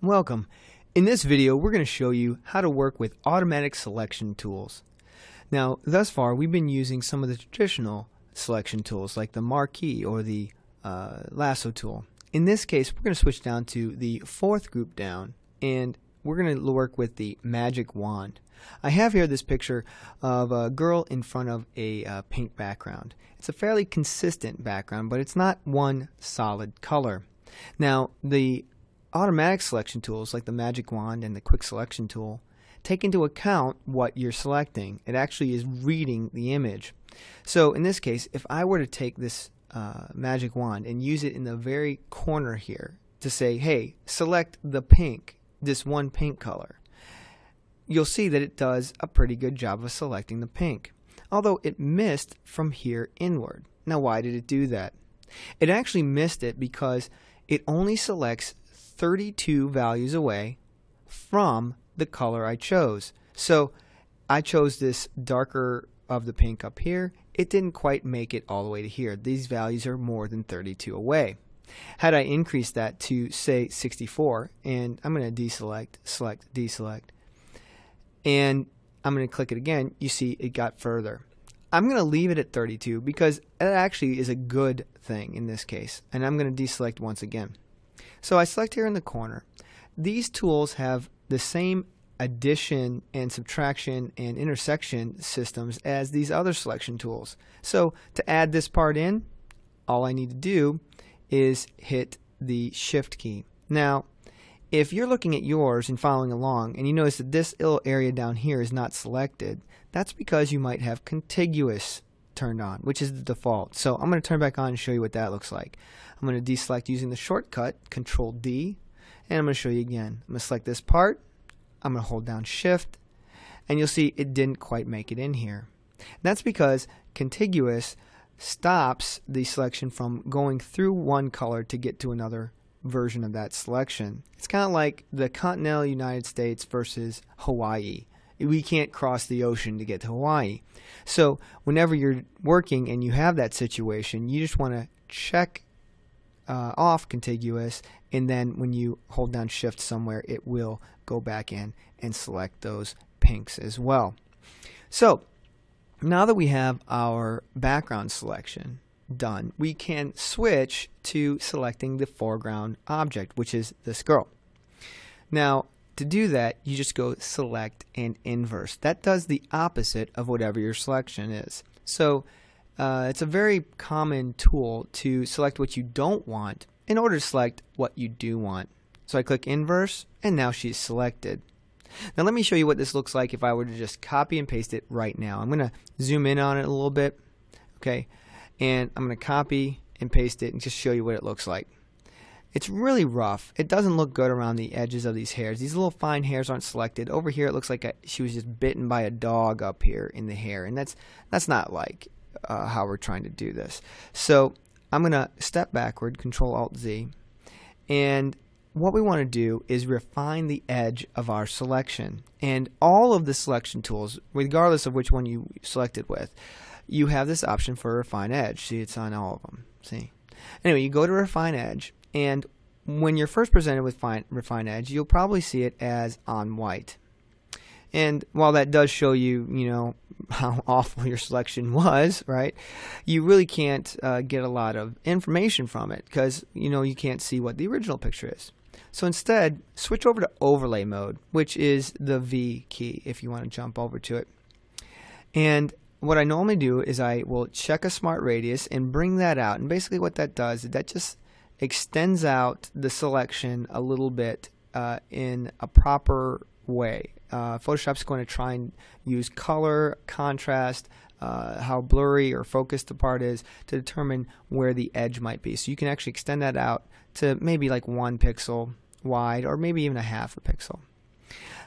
Welcome. In this video, we're going to show you how to work with automatic selection tools. Now, thus far, we've been using some of the traditional selection tools like the marquee or the uh, lasso tool. In this case, we're going to switch down to the fourth group down and we're going to work with the magic wand. I have here this picture of a girl in front of a uh, pink background. It's a fairly consistent background, but it's not one solid color. Now, the automatic selection tools like the magic wand and the quick selection tool take into account what you're selecting. It actually is reading the image. So in this case, if I were to take this uh, magic wand and use it in the very corner here to say, hey, select the pink, this one pink color, you'll see that it does a pretty good job of selecting the pink, although it missed from here inward. Now why did it do that? It actually missed it because it only selects 32 values away from the color I chose. So I chose this darker of the pink up here. It didn't quite make it all the way to here. These values are more than 32 away. Had I increased that to say 64 and I'm going to deselect, select, deselect and I'm going to click it again, you see it got further. I'm going to leave it at 32 because it actually is a good thing in this case and I'm going to deselect once again. So I select here in the corner. These tools have the same addition and subtraction and intersection systems as these other selection tools. So to add this part in, all I need to do is hit the shift key. Now, if you're looking at yours and following along and you notice that this little area down here is not selected, that's because you might have contiguous turned on, which is the default. So I'm going to turn back on and show you what that looks like. I'm going to deselect using the shortcut, Control D, and I'm going to show you again. I'm going to select this part, I'm going to hold down Shift, and you'll see it didn't quite make it in here. That's because contiguous stops the selection from going through one color to get to another version of that selection. It's kind of like the continental United States versus Hawaii. We can't cross the ocean to get to Hawaii. So whenever you're working and you have that situation, you just want to check uh, off contiguous and then when you hold down shift somewhere it will go back in and select those pinks as well. So now that we have our background selection done, we can switch to selecting the foreground object, which is this girl. Now, to do that, you just go select and inverse. That does the opposite of whatever your selection is. So uh, it's a very common tool to select what you don't want in order to select what you do want. So I click inverse and now she's selected. Now let me show you what this looks like if I were to just copy and paste it right now. I'm going to zoom in on it a little bit. Okay, and I'm going to copy and paste it and just show you what it looks like. It's really rough. It doesn't look good around the edges of these hairs. These little fine hairs aren't selected. Over here it looks like a, she was just bitten by a dog up here in the hair and that's that's not like uh, how we're trying to do this. So I'm going to step backward, Control Alt Z, and what we want to do is refine the edge of our selection. And all of the selection tools, regardless of which one you selected with, you have this option for refine edge. See, it's on all of them. See? Anyway, you go to refine edge, and when you're first presented with fine, refine edge, you'll probably see it as on white. And while that does show you, you know, how awful your selection was, right? You really can't uh, get a lot of information from it because, you know, you can't see what the original picture is. So instead, switch over to overlay mode, which is the V key if you want to jump over to it. And what I normally do is I will check a smart radius and bring that out. And basically what that does is that just extends out the selection a little bit uh, in a proper way. Uh, Photoshop's going to try and use color, contrast, uh, how blurry or focused the part is to determine where the edge might be. So you can actually extend that out to maybe like one pixel wide or maybe even a half a pixel.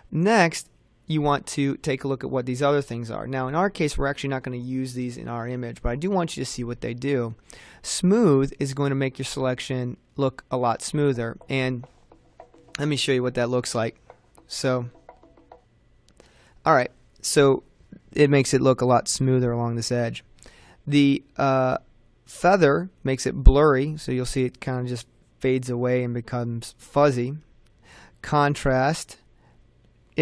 Next, you want to take a look at what these other things are. Now in our case we're actually not going to use these in our image but I do want you to see what they do. Smooth is going to make your selection look a lot smoother and let me show you what that looks like. So alright so it makes it look a lot smoother along this edge. The uh, feather makes it blurry so you'll see it kind of just fades away and becomes fuzzy. contrast,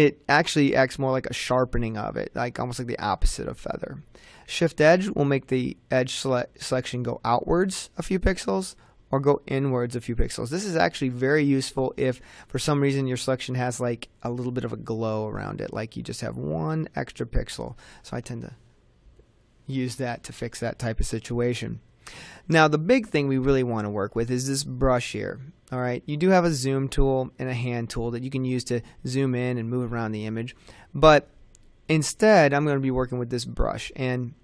it actually acts more like a sharpening of it, like almost like the opposite of feather. Shift edge will make the edge sele selection go outwards a few pixels or go inwards a few pixels. This is actually very useful if for some reason your selection has like a little bit of a glow around it, like you just have one extra pixel. So I tend to use that to fix that type of situation. Now the big thing we really want to work with is this brush here. Alright, you do have a zoom tool and a hand tool that you can use to zoom in and move around the image. But instead I'm going to be working with this brush and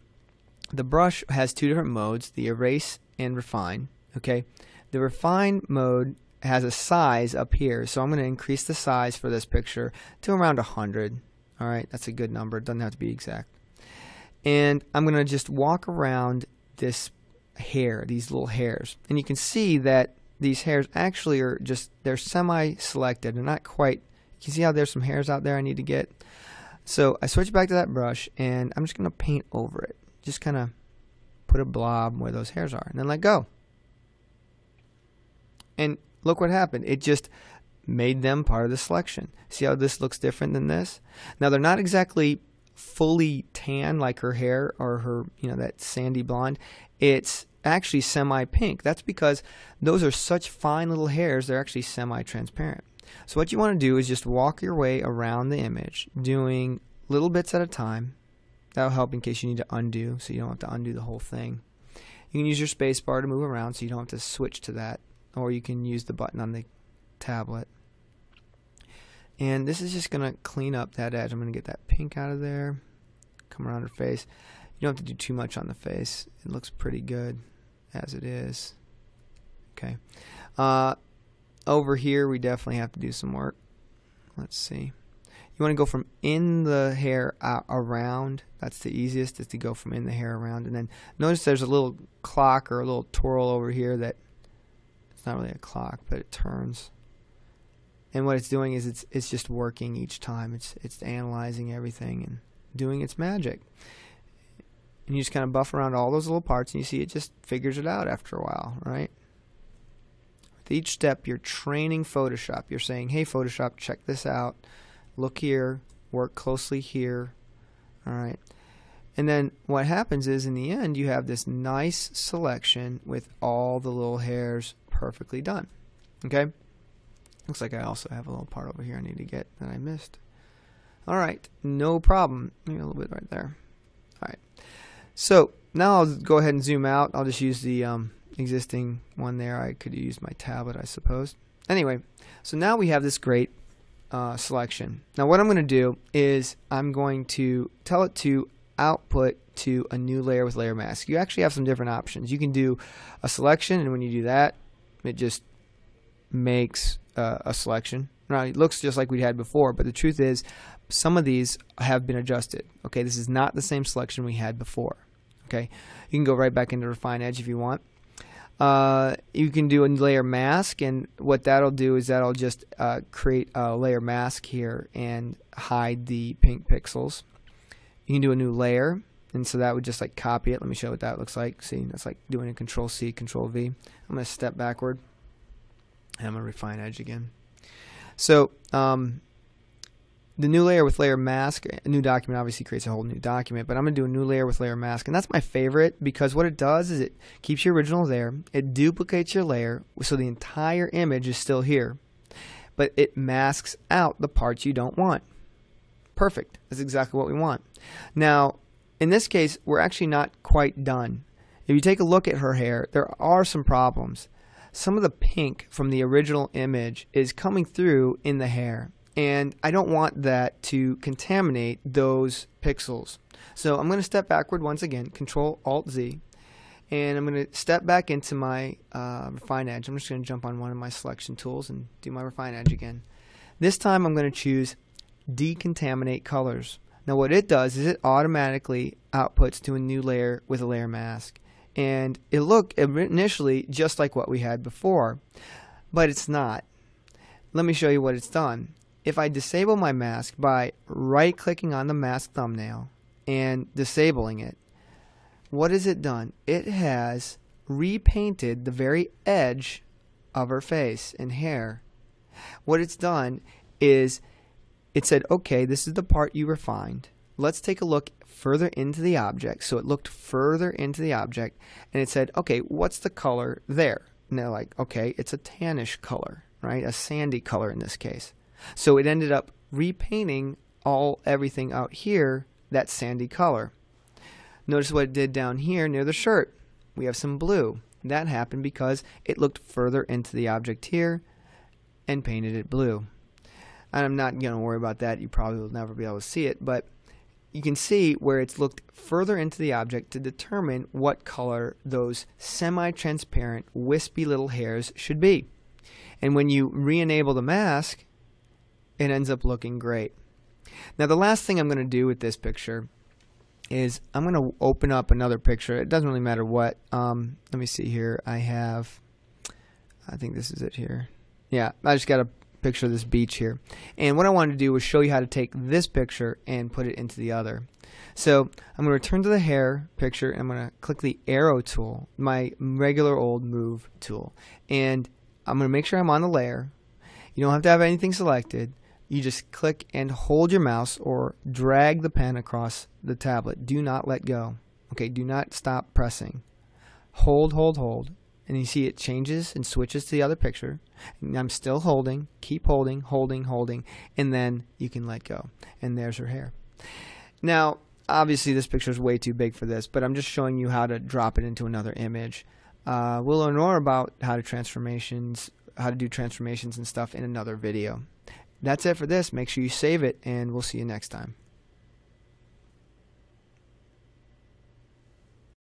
the brush has two different modes, the erase and refine. Okay, the refine mode has a size up here, so I'm going to increase the size for this picture to around 100. Alright, that's a good number, it doesn't have to be exact. And I'm going to just walk around this hair, these little hairs. And you can see that these hairs actually are just, they're semi-selected. They're not quite, you can see how there's some hairs out there I need to get. So I switch back to that brush and I'm just going to paint over it. Just kind of put a blob where those hairs are and then let go. And look what happened. It just made them part of the selection. See how this looks different than this? Now they're not exactly fully tan like her hair or her, you know, that sandy blonde. It's actually semi-pink. That's because those are such fine little hairs, they're actually semi-transparent. So what you want to do is just walk your way around the image, doing little bits at a time. That'll help in case you need to undo, so you don't have to undo the whole thing. You can use your space bar to move around so you don't have to switch to that, or you can use the button on the tablet. And this is just going to clean up that edge. I'm going to get that pink out of there, come around her face. You don't have to do too much on the face. It looks pretty good as it is. Okay. Uh, over here, we definitely have to do some work. Let's see. You want to go from in the hair out around. That's the easiest, is to go from in the hair around. And then notice there's a little clock or a little twirl over here that it's not really a clock, but it turns and what it's doing is it's it's just working each time. It's it's analyzing everything and doing its magic. And you just kind of buff around all those little parts, and you see it just figures it out after a while, right? With each step, you're training Photoshop. You're saying, "Hey, Photoshop, check this out. Look here. Work closely here." All right. And then what happens is in the end you have this nice selection with all the little hairs perfectly done. Okay? Looks like I also have a little part over here I need to get that I missed. Alright, no problem. Maybe a little bit right there. Alright. So now I'll go ahead and zoom out. I'll just use the um, existing one there. I could use my tablet, I suppose. Anyway, so now we have this great uh, selection. Now what I'm going to do is I'm going to tell it to output to a new layer with layer mask. You actually have some different options. You can do a selection and when you do that, it just makes uh, a selection. Now it looks just like we had before, but the truth is some of these have been adjusted. Okay, this is not the same selection we had before. Okay, you can go right back into Refine Edge if you want. Uh, you can do a layer mask, and what that'll do is that'll just uh, create a layer mask here and hide the pink pixels. You can do a new layer, and so that would just like copy it. Let me show what that looks like. See, that's like doing a Control C, Control V. I'm going to step backward. I'm going to refine edge again. So um, the new layer with layer mask, a new document obviously creates a whole new document, but I'm going to do a new layer with layer mask. And that's my favorite because what it does is it keeps your original there. It duplicates your layer so the entire image is still here. But it masks out the parts you don't want. Perfect. That's exactly what we want. Now, in this case, we're actually not quite done. If you take a look at her hair, there are some problems some of the pink from the original image is coming through in the hair. And I don't want that to contaminate those pixels. So I'm going to step backward once again, Control Alt Z, and I'm going to step back into my uh, Refine Edge. I'm just going to jump on one of my selection tools and do my Refine Edge again. This time I'm going to choose Decontaminate Colors. Now what it does is it automatically outputs to a new layer with a layer mask and it looked initially just like what we had before, but it's not. Let me show you what it's done. If I disable my mask by right clicking on the mask thumbnail and disabling it, what has it done? It has repainted the very edge of her face and hair. What it's done is it said, okay, this is the part you refined. Let's take a look further into the object. So it looked further into the object and it said, okay, what's the color there? And they're like, okay, it's a tannish color, right? A sandy color in this case. So it ended up repainting all everything out here that sandy color. Notice what it did down here near the shirt. We have some blue. That happened because it looked further into the object here and painted it blue. And I'm not going to worry about that. You probably will never be able to see it, but you can see where it's looked further into the object to determine what color those semi-transparent wispy little hairs should be. And when you re-enable the mask, it ends up looking great. Now the last thing I'm going to do with this picture is I'm going to open up another picture. It doesn't really matter what. Um, let me see here. I have, I think this is it here. Yeah, I just got a picture of this beach here. And what I wanted to do was show you how to take this picture and put it into the other. So I'm going to return to the hair picture and I'm going to click the arrow tool, my regular old move tool. And I'm going to make sure I'm on the layer. You don't have to have anything selected you just click and hold your mouse or drag the pen across the tablet. Do not let go. Okay, do not stop pressing. Hold, hold, hold. And you see it changes and switches to the other picture. And I'm still holding, keep holding, holding, holding, and then you can let go. And there's her hair. Now, obviously this picture is way too big for this, but I'm just showing you how to drop it into another image. Uh, we'll learn more about how to transformations, how to do transformations and stuff in another video. That's it for this. Make sure you save it, and we'll see you next time.